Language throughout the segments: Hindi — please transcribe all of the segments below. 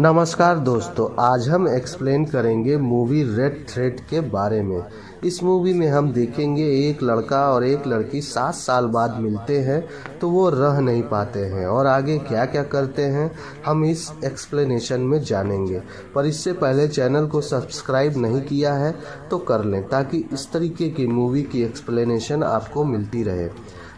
नमस्कार दोस्तों, आज हम एक्सप्लेन करेंगे मूवी रेड थ्रेड के बारे में। इस मूवी में हम देखेंगे एक लड़का और एक लड़की सात साल बाद मिलते हैं तो वो रह नहीं पाते हैं और आगे क्या क्या करते हैं, हम इस एक्सप्लेनेशन में जानेंगे। पर इससे पहले चैनल को सब्सक्राइब नहीं किया है तो कर लें, ताकि इस तरीके की मूवी की एक्सप्लेनेशन आपको मिलती रहे।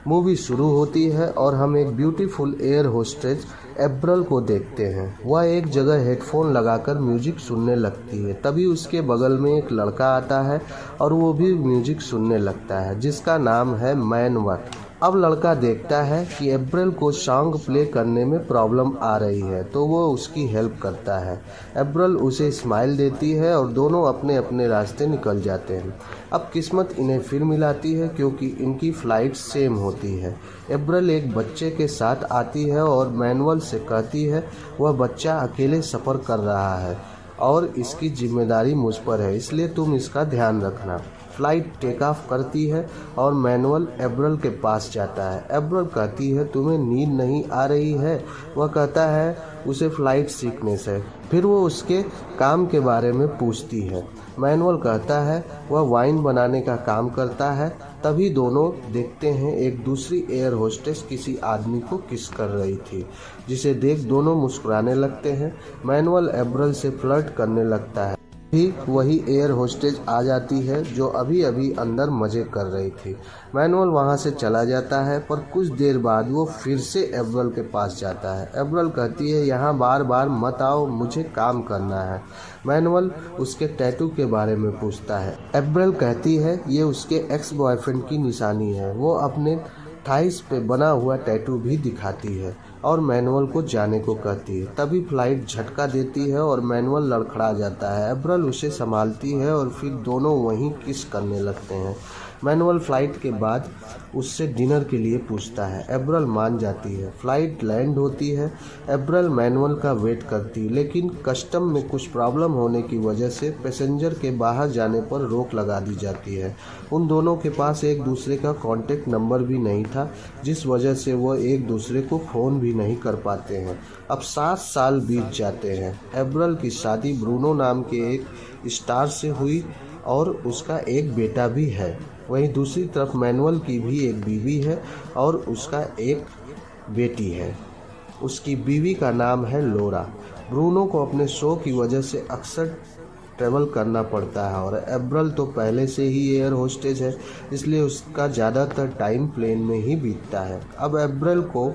मूवी शुरू होती है और हम एक ब्यूटीफुल एयर होस्टेज एब्रल को देखते हैं। वह एक जगह हेडफोन लगाकर म्यूज़िक सुनने लगती है। तभी उसके बगल में एक लड़का आता है और वो भी म्यूज़िक सुनने लगता है, जिसका नाम है मैन वट अब लड़का देखता है कि अप्रैल को सॉन्ग प्ले करने में प्रॉब्लम आ रही है तो वो उसकी हेल्प करता है। अप्रैल उसे स्माइल देती है और दोनों अपने अपने रास्ते निकल जाते हैं। अब किस्मत इन्हें फिर मिलाती है क्योंकि इनकी फ़्लाइट सेम होती है। अप्रैल एक बच्चे के साथ आती है और मैनुअल से कहती है, वह बच्चा अकेले सफ़र कर रहा है और इसकी ज़िम्मेदारी मुझ पर है, इसलिए तुम इसका ध्यान रखना। फ़्लाइट टेक ऑफ़ करती है और मैनुअल एब्रल के पास जाता है। एब्रल कहती है, तुम्हें नींद नहीं आ रही है? वह कहता है, उसे फ़्लाइट सीखने से। फिर वो उसके काम के बारे में पूछती है। मैनुअल कहता है, वह वाइन बनाने का काम करता है। तभी दोनों देखते हैं, एक दूसरी एयर होस्टेस किसी आदमी को किस कर रही थी, जिसे देख दोनों मुस्कुराने लगते हैं। मैनुअल एब्रल से फ्लर्ट करने लगता है। भी वही एयर होस्टेज आ जाती है, जो अभी अभी अंदर मज़े कर रही थी। मैनुअल वहाँ से चला जाता है, पर कुछ देर बाद वो फिर से एब्रल के पास जाता है। एब्रल कहती है, यहाँ बार बार मत आओ, मुझे काम करना है। मैनुअल उसके टैटू के बारे में पूछता है। एब्रल कहती है, ये उसके एक्स बॉयफ्रेंड की निशानी है। वो अपने थाइस पे बना हुआ टैटू भी दिखाती है और मैनुअल को जाने को कहती है। तभी फ़्लाइट झटका देती है और मैनुअल लड़खड़ा जाता है। अब्रल उसे संभालती है और फिर दोनों वहीं किस करने लगते हैं। मैनुअल फ़्लाइट के बाद उससे डिनर के लिए पूछता है, एब्रल मान जाती है। फ़्लाइट लैंड होती है। एब्रल मैनुअल का वेट करती लेकिन कस्टम में कुछ प्रॉब्लम होने की वजह से पैसेंजर के बाहर जाने पर रोक लगा दी जाती है। उन दोनों के पास एक दूसरे का कॉन्टेक्ट नंबर भी नहीं था, जिस वजह से वह एक दूसरे को फ़ोन भी नहीं कर पाते हैं। अब सात साल बीत जाते हैं। एब्रल की शादी ब्रूनो नाम के एक स्टार से हुई और उसका एक बेटा भी है। वहीं दूसरी तरफ़ मैनुअल की भी एक बीवी है और उसका एक बेटी है। उसकी बीवी का नाम है लोरा। ब्रूनो को अपने शो की वजह से अक्सर ट्रेवल करना पड़ता है और एब्रल तो पहले से ही एयर होस्टेज है, इसलिए उसका ज़्यादातर टाइम प्लेन में ही बीतता है। अब एब्रल को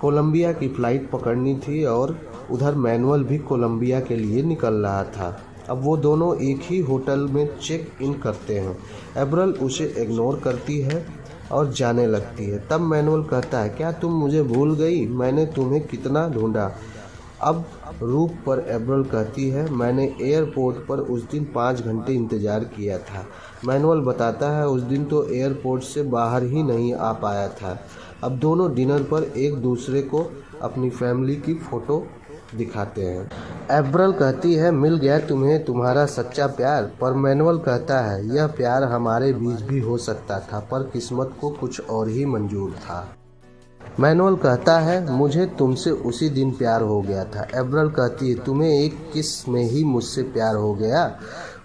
कोलंबिया की फ़्लाइट पकड़नी थी और उधर मैनुअल भी कोलंबिया के लिए निकल रहा था। अब वो दोनों एक ही होटल में चेक इन करते हैं। एब्रल उसे इग्नोर करती है और जाने लगती है। तब मैनुअल कहता है, क्या तुम मुझे भूल गई? मैंने तुम्हें कितना ढूंढा? अब रूप पर एब्रल कहती है, मैंने एयरपोर्ट पर उस दिन पाँच घंटे इंतज़ार किया था। मैनुअल बताता है, उस दिन तो एयरपोर्ट से बाहर ही नहीं आ पाया था। अब दोनों डिनर पर एक दूसरे को अपनी फैमिली की फ़ोटो दिखाते हैं। एब्रल कहती है, मिल गया तुम्हें तुम्हारा सच्चा प्यार। पर मैनुअल कहता है, यह प्यार हमारे बीच भी हो सकता था, पर किस्मत को कुछ और ही मंजूर था। मैनुअल कहता है, मुझे तुमसे उसी दिन प्यार हो गया था। एब्रल कहती है, तुम्हें एक किसमें ही मुझसे प्यार हो गया?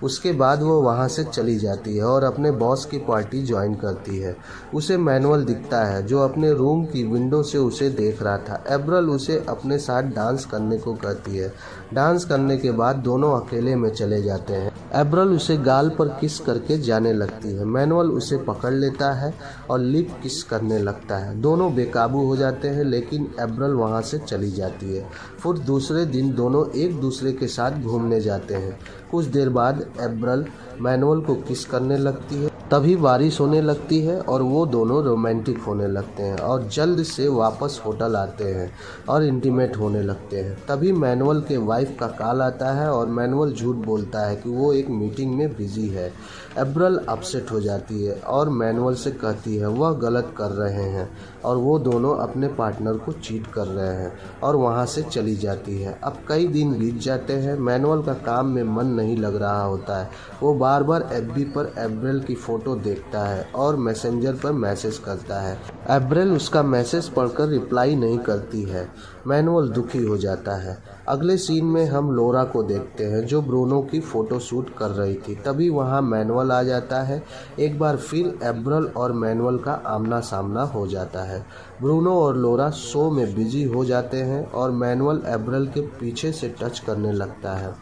उसके बाद वो वहाँ से चली जाती है और अपने बॉस की पार्टी ज्वाइन करती है। उसे मैनुअल दिखता है, जो अपने रूम की विंडो से उसे देख रहा था। एब्रल उसे अपने साथ डांस करने को कहती है। डांस करने के बाद दोनों अकेले में चले जाते हैं। एब्रल उसे गाल पर किस करके जाने लगती है? मैनुअल उसे पकड़ लेता है और लिप किस करने लगता है? दोनों बेकाबू हो जाते हैं, लेकिन एब्रल वहाँ से चली जाती है। फिर दूसरे दिन दोनों एक दूसरे के साथ घूमने जाते हैं। कुछ देर बाद एब्रल मैनुअल को किस करने लगती है? तभी बारिश होने लगती है और वो दोनों रोमांटिक होने लगते हैं और जल्द से वापस होटल आते हैं और इंटीमेट होने लगते हैं। तभी मैनुअल के वाइफ का कॉल आता है और मैनुअल झूठ बोलता है कि वो एक मीटिंग में बिज़ी है। एब्रल अपसेट हो जाती है और मैनुअल से कहती है, वह गलत कर रहे हैं। और वो दोनों अपने पार्टनर को चीट कर रहे हैं और वहाँ से चली जाती है। अब कई दिन बीत जाते हैं, मैनुअल का काम में मन नहीं लग रहा होता है। वो बार बार एफ़ पर एब्रल की फ़ोटो फ़ोटो देखता है और मैसेंजर पर मैसेज करता है। एब्रेल उसका मैसेज पढ़कर रिप्लाई नहीं करती है। मैनुअल दुखी हो जाता है। अगले सीन में हम लोरा को देखते हैं, जो ब्रूनो की फ़ोटो शूट कर रही थी। तभी वहाँ मैनुअल आ जाता है। एक बार फिर एब्रल और मैनुअल का आमना सामना हो जाता है। ब्रूनो और लोरा शो में बिज़ी हो जाते हैं और मैनुअल एब्रल के पीछे से टच करने लगता है।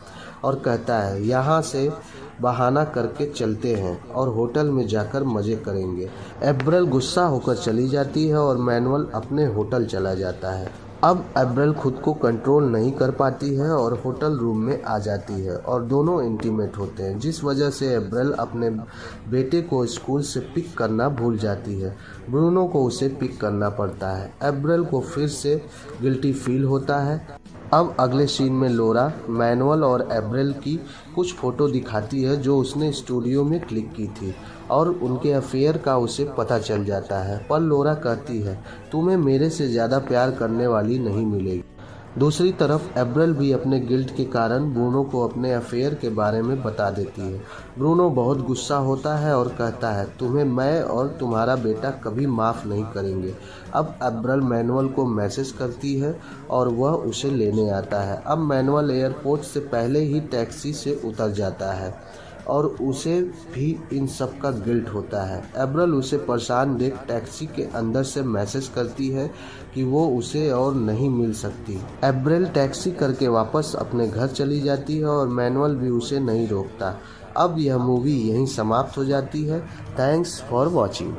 और कहता है, यहाँ से बहाना करके चलते हैं और होटल में जाकर मज़े करेंगे। एब्रल गुस्सा होकर चली जाती है और मैनुअल अपने होटल चला जाता है। अब एब्रल खुद को कंट्रोल नहीं कर पाती है और होटल रूम में आ जाती है और दोनों इंटीमेट होते हैं, जिस वजह से एब्रल अपने बेटे को स्कूल से पिक करना भूल जाती है। ब्रूनो को उसे पिक करना पड़ता है। एब्रल को फिर से गिल्टी फील होता है। अब अगले सीन में लोरा मैनुअल और एब्रेल की कुछ फ़ोटो दिखाती है जो उसने स्टूडियो में क्लिक की थी और उनके अफेयर का उसे पता चल जाता है। पर लोरा कहती है, तुम्हें मेरे से ज़्यादा प्यार करने वाली नहीं मिलेगी। दूसरी तरफ़, एब्रल भी अपने गिल्ट के कारण ब्रूनो को अपने अफेयर के बारे में बता देती है। ब्रूनो बहुत गुस्सा होता है और कहता है, तुम्हें मैं और तुम्हारा बेटा कभी माफ़ नहीं करेंगे। अब एब्रल मैनुअल को मैसेज करती है और वह उसे लेने आता है। अब मैनुअल एयरपोर्ट से पहले ही टैक्सी से उतर जाता है। और उसे भी इन सब का गिल्ट होता है। एब्रल उसे परेशान देख टैक्सी के अंदर से मैसेज करती है कि वो उसे और नहीं मिल सकती। एब्रल टैक्सी करके वापस अपने घर चली जाती है और मैनुअल भी उसे नहीं रोकता। अब यह मूवी यहीं समाप्त हो जाती है। Thanks for watching.